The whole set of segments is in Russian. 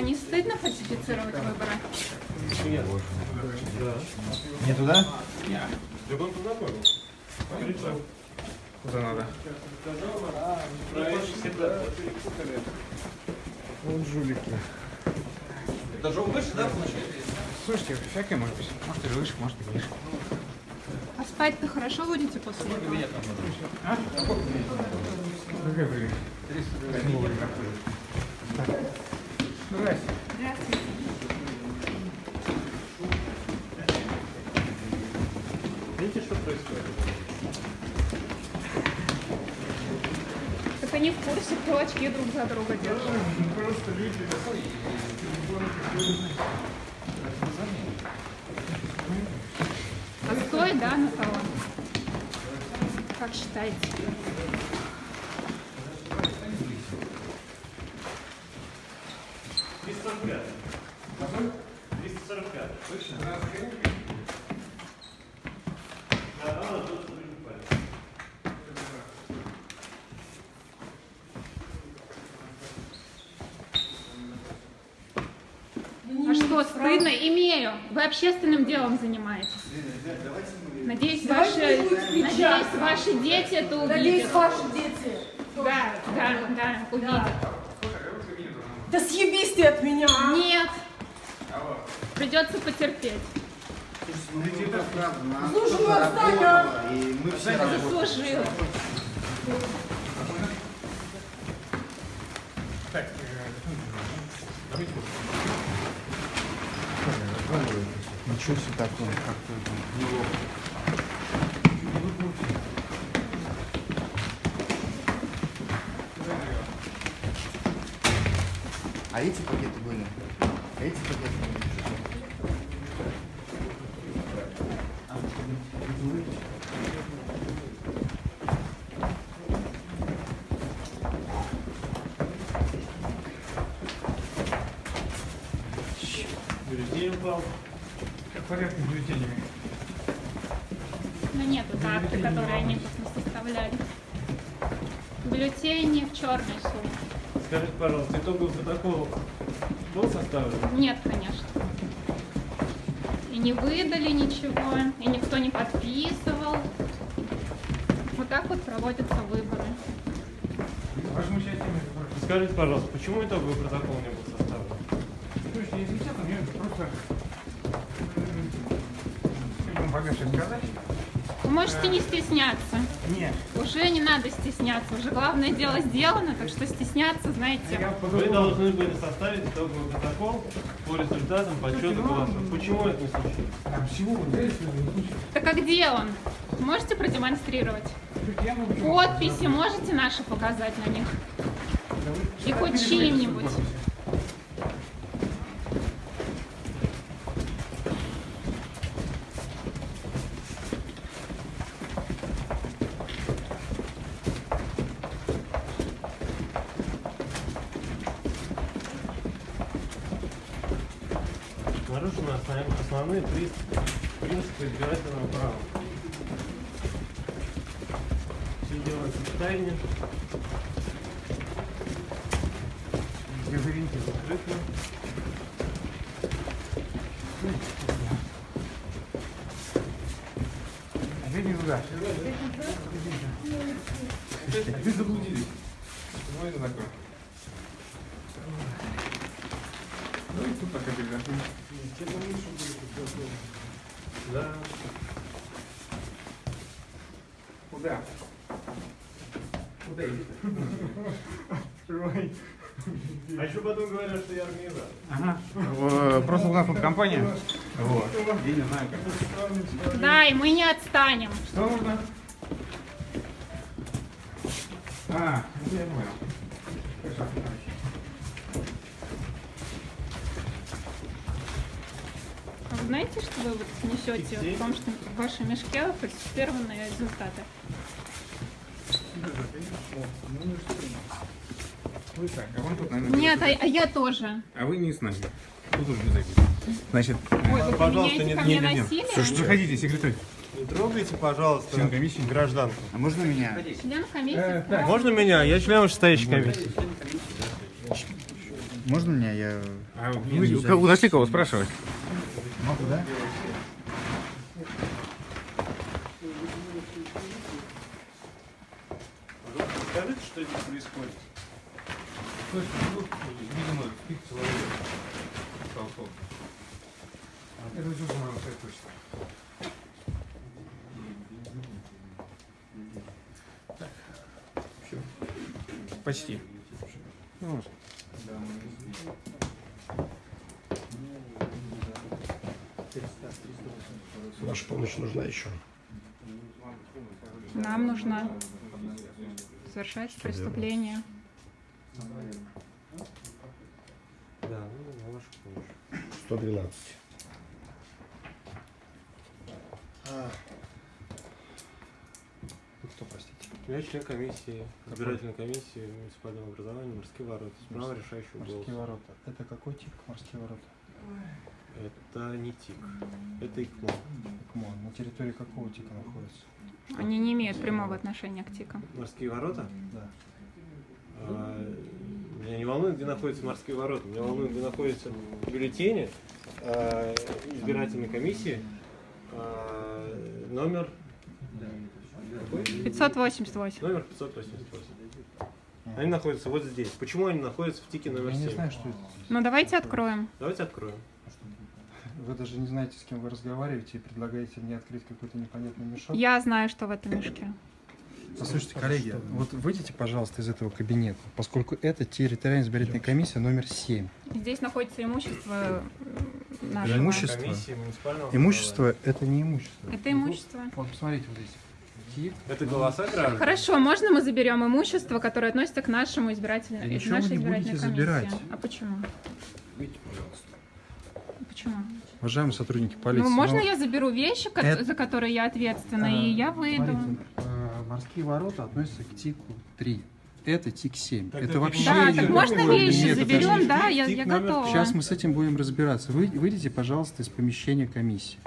А не стыдно фальсифицировать выборы? Не туда? Так он познакомил. Причем? Куда надо? Вот жулики. Даже выше, да, получается? Слушайте, всякое может быть. Может и выше, может и ниже. А спать-то хорошо будете после этого? Время? Какое время? Видите, что происходит? Так они в курсе, кто очки друг за друга держит. Просто люди. Отстой, да, на кого? Как считаете? А что, стыдно? Имею. Вы общественным делом занимаетесь. Надеюсь, ваши, надеюсь, ваши дети это Надеюсь, увидят. ваши дети. Да, да, да, увидят. Да съебись ты от меня, а? Нет. Придется потерпеть. Смотрите, это правда. Слушай, ну отстань, а! И мы все. Заслужил. Так, э, Ничего себе такое, как-то неловко. А эти пакеты были? А эти пакеты были? Бюллетень упал. Как порядок с бюллетенями? Но нет, это акты, которые они просто составляли. Бюллетени в черной сумке. Скажите, пожалуйста, итоговый протокол был составлен? Нет, конечно. И не выдали ничего, и никто не подписывал. Вот так вот проводятся выборы. Скажите, пожалуйста, почему итоговый протокол не был составлен? Слушайте, если честно, мне просто... Богаче сказать? Вы можете не стесняться. Нет. Уже не надо стесняться. Уже главное дело сделано, так что стесняться, знаете. Вы должны были составить итоговый протокол по результатам подсчета ну, голосов. Почему это не случилось? Там всего вот здесь, в случае. Так а где он? Можете продемонстрировать? Подписи можете наши показать на них? И хоть чьим-нибудь. Основ- основные принципы избирательного права. Все делается в тайне, Извините. скрытно. Опять не туда. Вы заблудились. Ну это такое. Ну и тут пока передохнем. Да. Куда? Куда идти? А еще потом говорят, что я организатор. Ага. Э, Просто у нас тут компания. Вот. Я не знаю как. Да, и мы не отстанем. Что нужно? А, я понял. Хорошо. А вы знаете, что вы вот несете в том, что в вашем мешке фальсифицированные результаты? Вы так, а вон тут, наверное, Нет, а, а я тоже. А вы не с нами. Тут уже без обид. Значит, Ой, вы Пожалуйста, не- не- нет. насилие? Слушайте, заходите, секретарь. Не трогайте, пожалуйста, Член комиссии. гражданку. А можно меня? Член комиссии? Э. Можно меня? Я член вышестоящей комиссии. Можно мне? Я... А вы у кого- нашли кого спрашивать? Могу, да? Скажите, что здесь происходит? Ну, видимо, спит человек. Толков. Это уже моего точно. Почти. Ну, вот. Ваша помощь нужна еще. Нам нужно совершать преступление. Да, ну, на вашу помощь. 112. Вы кто, простите? Я член комиссии, избирательной комиссии муниципального образования «Морские ворота». С правом решающего Морские голоса. ворота. Это какой тип морские ворота? Это не ТИК, это ИКМО. КМО. На территории какого типа находится? Они не имеют прямого отношения к ТИКам. «Морские ворота»? Да. А, Меня не волнует, где находятся «Морские ворота». Меня волнует, где находятся бюллетени а, избирательной комиссии. а, Номер... Какой? 588. Номер 588. Они находятся вот здесь. Почему они находятся в ТИКе номер Я 7? не знаю, что это. Ну давайте откроем. Давайте откроем. Вы даже не знаете, с кем вы разговариваете и предлагаете мне открыть какой-то непонятный мешок. Я знаю, что в этом мешке. Послушайте, коллеги, вот выйдите, пожалуйста, из этого кабинета, поскольку это территориальная избирательная комиссия номер 7. Здесь находится имущество нашего. Имущество? Комиссии муниципального Имущество – это не имущество. Это имущество. Вот, посмотрите, вот здесь. Это голоса граждан? Хорошо, можно мы заберем имущество, которое относится к нашему избирательному, вы нашей избирательной забирать. комиссии? А почему? Выйдите, пожалуйста. Почему? Уважаемые сотрудники полиции. ну, можно ну, я заберу вещи, это- за которые я ответственна, а, и я выйду? смотрите, а, морские ворота относятся к ТИКу 3. Это ТИК 7. Тогда это вообще... Да, так можно вещи нет, это заберем, же да, я, я готова. Сейчас мы с этим будем разбираться. Вы выйдите, пожалуйста, из помещения комиссии.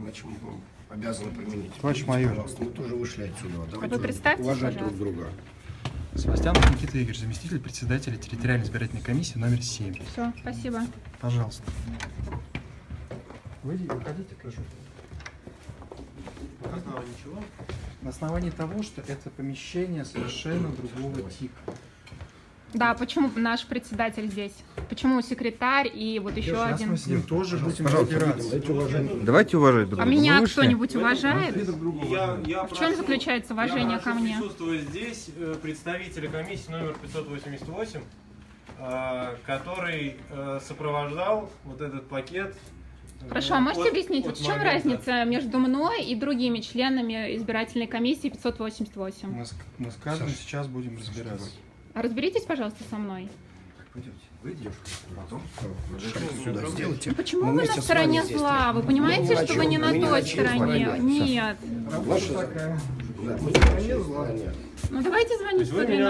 Иначе мы обязаны применить. Товарищ майор. Пожалуйста, мы тоже вышли отсюда. Давайте вы представьтесь, уважать пожалуйста. друг друга. Севастьянов Никита Игорь, заместитель председателя территориальной избирательной комиссии номер 7. Все, спасибо. Пожалуйста. Выйдите, выходите, прошу. На основании чего? На основании того, что это помещение совершенно другого типа. Да, почему наш председатель здесь? Почему секретарь и вот еще Сейчас один? мы с ним тоже будем Пожалуйста, разбираться. Давайте уважать друг А друга. меня Вы вышли? кто-нибудь уважает? Я, я В чем заключается уважение я ко мне? присутствовать здесь э, представителя комиссии номер 588, э, который э, сопровождал вот этот пакет. Хорошо, а можете от- объяснить, от в чем момента- разница между мной и другими членами избирательной комиссии 588? Мы мы с каждым сейчас будем разбираться. А Разберитесь, пожалуйста, со мной. Пойдемте, выйдешь, потом шаг сюда сделайте. Почему Мы вы на стороне зла? Вы понимаете, Ну, что вы не на той стороне? Нет. Ваша... Да, мы Ну давайте звонить вы